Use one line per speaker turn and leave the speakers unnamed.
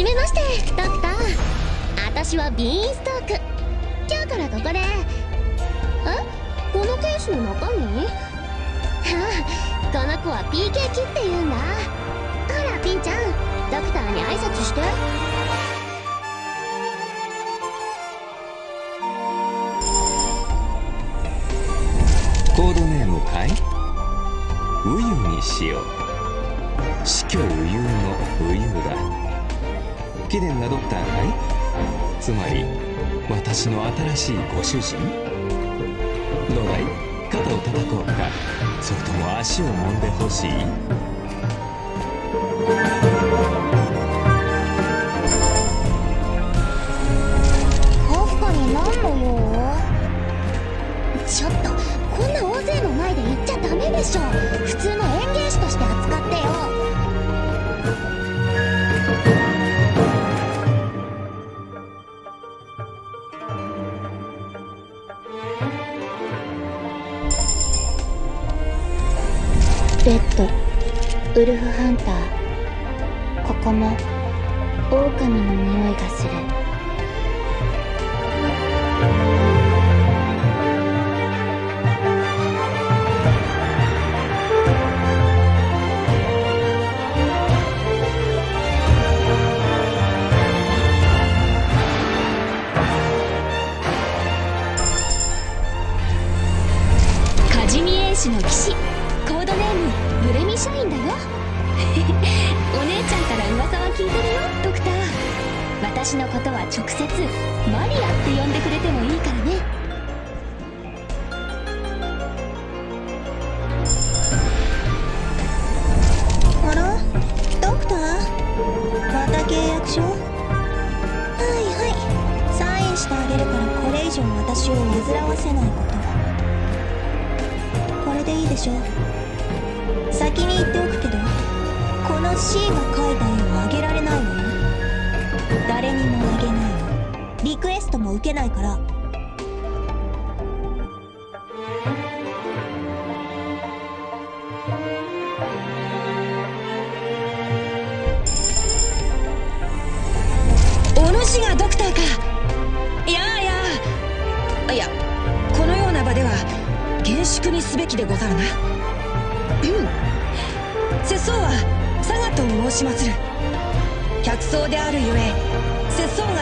じめましてドクター私はビーンストーク。今日からここで。え？このケースの中身？ああこの子は PK キって言うんだ。ほらピンちゃん。ドクターに挨拶して。
コードネームかい？ウユにしよう。死去ウユのウユだ。貴殿がドクターかいつまり私の新しいご主人？どうだい？肩を叩こうか。それとも足を揉んでほしい？
確かに何の用ちょっとこんな大勢の前で言っちゃダメでしょ。普通の園芸レッド。ウルフハンター。ここも狼の匂いがする。
カジミエイシの騎士コードネームブレミシャインだよ。お姉ちゃんから噂は聞いてるよドクター。私のことは直接マリアって呼んでくれてもいいからね。
あら？ドクター？また契約書？はいはい。サインしてあげるからこれ以上私を煩わせないこと。これでいいでしょ先に言っておくけど。この C が描いた絵をあげられないわよ。誰にもあげないの。リクエストも受けないから。
お主がドクターか。いやいやいやこのような場では厳粛にすべきでござるな。うん。世相は佐賀と申しまする。客層であるゆえ世相が